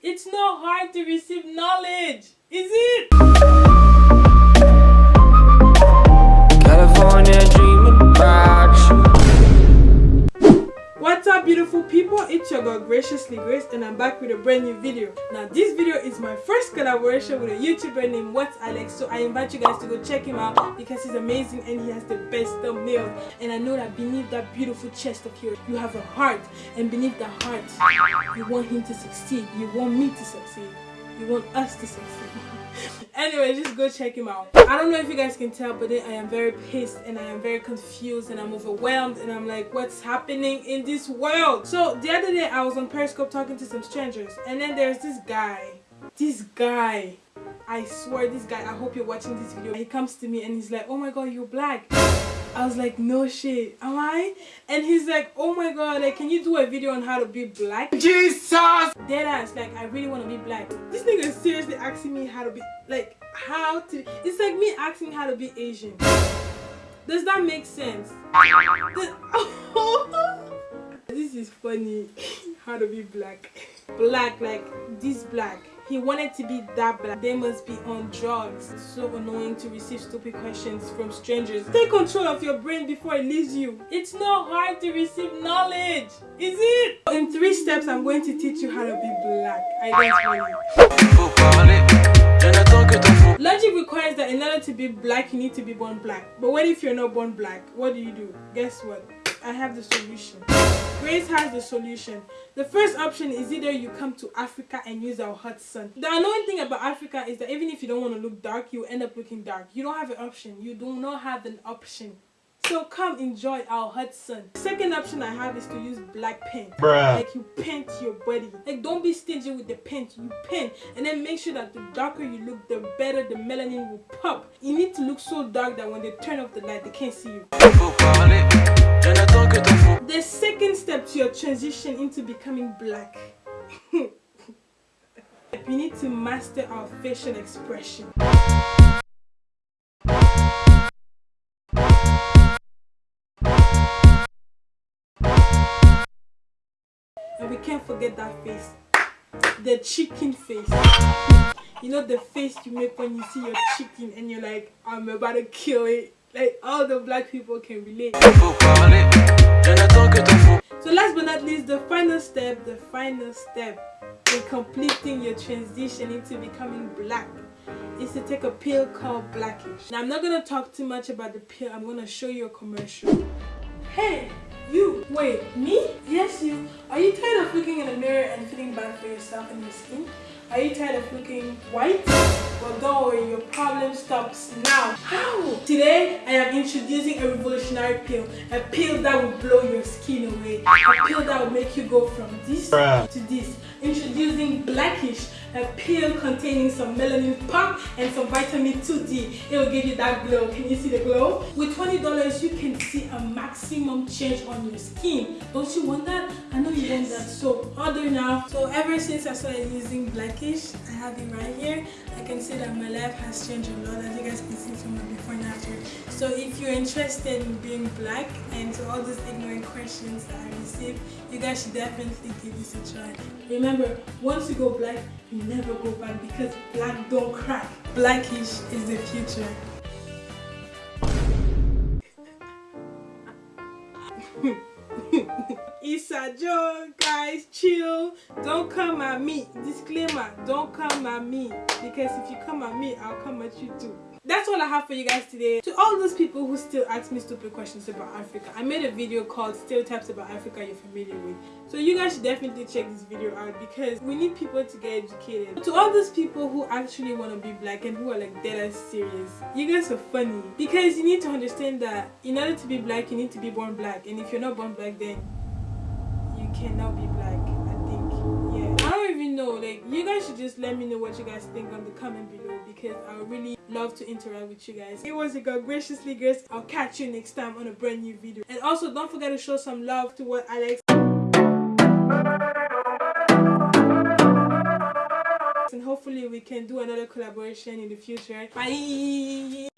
It's not hard to receive knowledge, is it? Graciously Grace and I'm back with a brand new video. Now this video is my first collaboration with a YouTuber named What's Alex so I invite you guys to go check him out because he's amazing and he has the best thumbnails and I know that beneath that beautiful chest of yours you have a heart and beneath that heart you want him to succeed, you want me to succeed, you want us to succeed. anyway just go check him out. I don't know if you guys can tell but i am very pissed and i am very confused and i'm overwhelmed and i'm like what's happening in this world? So the other day i was on periscope talking to some strangers and then there's this guy. This guy. I swear this guy i hope you're watching this video. He comes to me and he's like oh my god you're black I was like, no shit, am I? And he's like, oh my god, like, can you do a video on how to be black? Jesus! Dead ass, like, I really want to be black. This nigga is seriously asking me how to be, like, how to, it's like me asking how to be Asian. Does that make sense? this is funny, how to be black. Black, like, this black. He wanted to be that black. They must be on drugs. It's so annoying to receive stupid questions from strangers. Take control of your brain before it leaves you. It's not hard to receive knowledge, is it? In three steps, I'm going to teach you how to be black. I guess funny. Faut parler, je n'attends que ton faux. Logic requires that in order to be black, you need to be born black. But what if you're not born black? What do you do? Guess what? I have the solution. Grace has the solution. The first option is either you come to Africa and use our hot sun. The annoying thing about Africa is that even if you don't want to look dark, you end up looking dark. You don't have an option. You do not have an option. So come enjoy our hot sun. Second option I have is to use black paint. Bruh. Like you paint your body. Like don't be stingy with the paint. You paint and then make sure that the darker you look, the better the melanin will pop. You need to look so dark that when they turn off the light, they can't see you. The second step to your transition into becoming black. you need to master our facial expression. And we can't forget that face. The chicken face. You know the face you make when you see your chicken and you're like, I'm about to kill it. Like all the black people can relate. Not least, the final step, the final step in completing your transition into becoming black is to take a pill called Blackish. Now I'm not gonna talk too much about the pill, I'm gonna show you a commercial. Hey, you, wait, me? Yes, you. Are you tired of looking in the mirror and feeling bad for yourself and your skin? Are you tired of looking white? Well, don't worry, your problem stops now. How? Today, I am introducing a revolutionary pill. A pill that will blow your skin away. A pill that will make you go from this Bruh. to this. Introducing Blackish, a pill containing some melanin pump and some vitamin 2D. It will give you that glow. Can you see the glow? With $20, you can see a maximum change on your skin. Don't you want that? I know you want that. So order now. So ever since I started using Blackish, I have it right here. I can see that my life has changed a lot as you guys can see from my before and after. So if you're interested in being black and to all those ignorant questions that I receive, you guys should definitely give this a try. Remember, once you go black, you never go back because black don't crack. Blackish is the future. It's a joke, guys. Chill. Don't come at me. Disclaimer: Don't come at me because if you come at me, I'll come at you too. That's all I have for you guys today. To all those people who still ask me stupid questions about Africa, I made a video called Stereotypes About Africa You're Familiar With. So you guys should definitely check this video out because we need people to get educated. To all those people who actually want to be black and who are like dead ass serious, you guys are funny because you need to understand that in order to be black, you need to be born black, and if you're not born black, then you cannot be black know like you guys should just let me know what you guys think on the comment below because i really love to interact with you guys. It was a God graciously grace. I'll catch you next time on a brand new video. And also don't forget to show some love to what alex and hopefully we can do another collaboration in the future. Bye